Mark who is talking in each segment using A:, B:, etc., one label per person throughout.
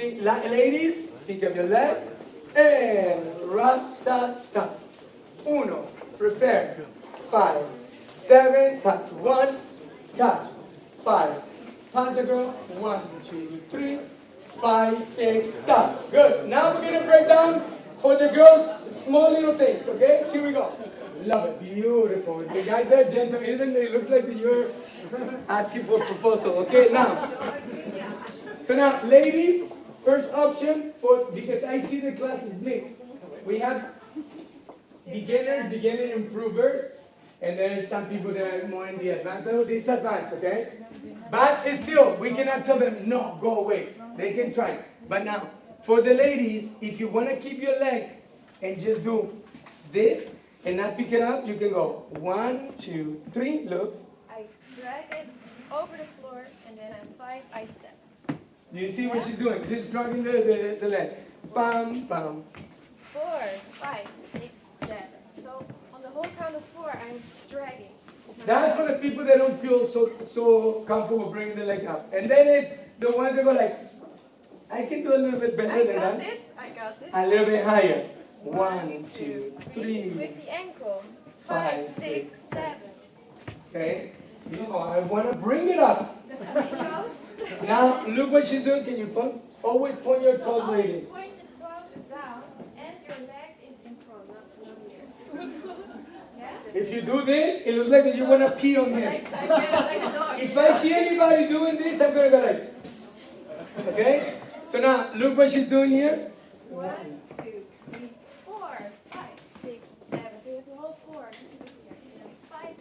A: Ladies, pick up your leg, and rat-ta-ta. Uno, prepare, five, seven, touch, one, catch, five, pass the girl, one, two, three, five, six, stop. Good, now we're gonna break down for the girls, small little things, okay? Here we go. Love it, beautiful. The guys are gentle, even it looks like you're asking for a proposal, okay? Now, so now, ladies, first option for, because I see the class is mixed. We have beginners, beginner improvers, and there's some people that are more in the advanced level. This is advanced, okay? But still, we cannot tell them, no, go away. They can try. But now, for the ladies, if you want to keep your leg and just do this and not pick it up, you can go one, two, three, look.
B: I drag it over the floor and then at five I step.
A: You see what she's doing? She's dragging the, the, the leg. Bam, bam.
B: Four, five, six, seven. So on the whole count of four, I'm dragging.
A: That's for the people that don't feel so so comfortable bringing the leg up. And then it's the ones that go like, I can do a little bit better
B: I
A: than
B: got
A: that.
B: this. I got this.
A: A little bit higher. One, two, three.
B: With the ankle.
A: five,
B: Five, six, seven.
A: Okay? You know, I want to bring it up.
B: That's how it goes.
A: Now, look what she's doing. Can you point? Always point your toes, lady.
B: point the toes down and your leg is in front, not not here. Yeah?
A: If you do this, it looks like that you want to pee on him.
B: Dog.
A: If I see anybody doing this, I'm going to go like, okay? So now, look what she's doing here.
B: One, two, three, four, five, six, seven. So you have to hold four. Five.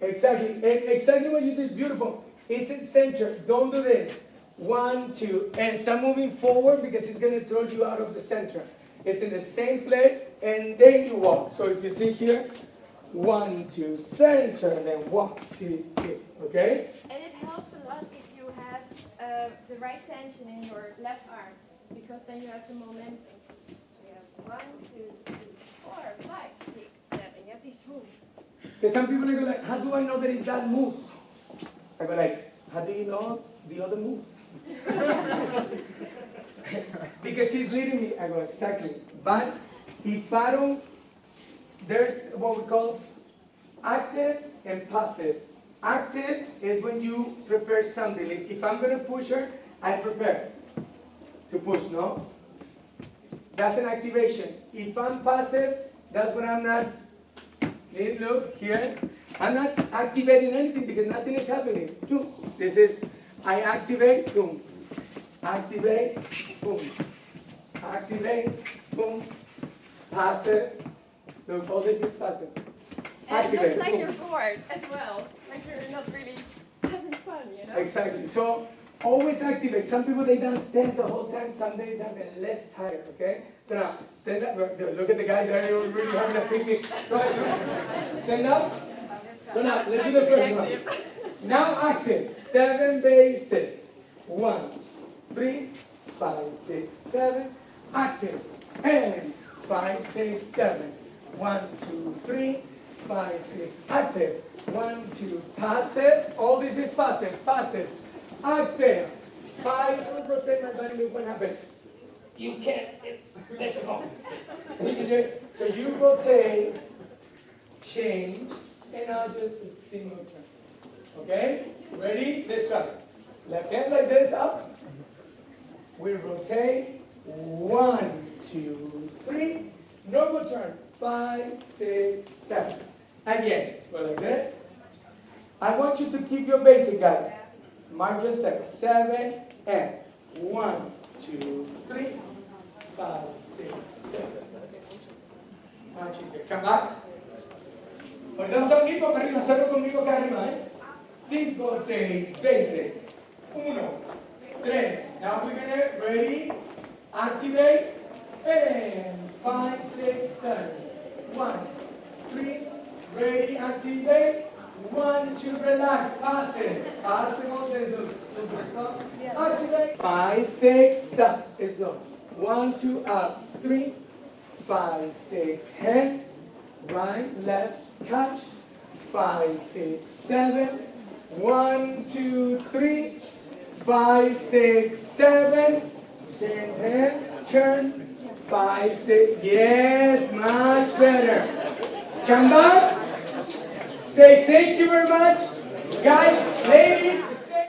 A: Exactly. Exactly what you did. Beautiful. It's in center. Don't do this. One, two, and start moving forward because it's going to throw you out of the center. It's in the same place, and then you walk. So if you see here, one, two, center, and then walk, two, three. Okay?
B: And it helps a lot if you have uh, the right tension in your left arm, because then you have the momentum. You have one, two, three, four, five, six, seven. You have this room.
A: Because some people go like, how do I know that it's that move? I go like, how do you know the other move? because he's leading me. I go, exactly. But if I don't, there's what we call active and passive. Active is when you prepare something. If, if I'm going to push her, I prepare to push, no? That's an activation. If I'm passive, that's when I'm not look here. I'm not activating anything because nothing is happening. Two. This is I activate, boom. Activate, boom. Activate, boom. Passive. Look, all this is passive.
B: And it looks like
A: boom.
B: you're bored as well. Like you're not really having fun, you know?
A: Exactly. So always activate. Some people they don't stand the whole time. Some they don't get less tired. Okay. So now stand up. Look at the guys there. You're really having a picnic. Stand up. So now let's do the first one. Now active. Seven basic. One, three, five, six, seven. Active. And five, six, seven. One, two, three, five, six. Active. One, two. Passive. All this is passive. Passive. Active. Five. So rotate my body. Look what happened. You can't. It's difficult. You can do it. So you rotate, change, and now just a single turn. Okay? Ready? Let's try. Left hand like this up. We rotate. One, two, three. Normal turn. Five, six, seven. Again. Go like this. I want you to keep your basic, guys. Mark your steps. Seven and one, two, three, five, six, seven. Now said, come back. Ahorita vamos a unir para hacerlo conmigo acá arriba, ¿eh? Cinco, seis, basic. Uno, tres. Now we're gonna, ready, activate, and five, six, seven. One, three, ready, activate. One, two, relax, pass it. Pass it on the super soft. Activate. Five, six, stop. Slow. One, two, up. Three, five, six, hands. Right, left, catch. Five, six, seven. One, two, three. Five, six, seven. Change hands. Turn. Five, six. Yes, much better. Come back. Say thank you very much. Guys, ladies,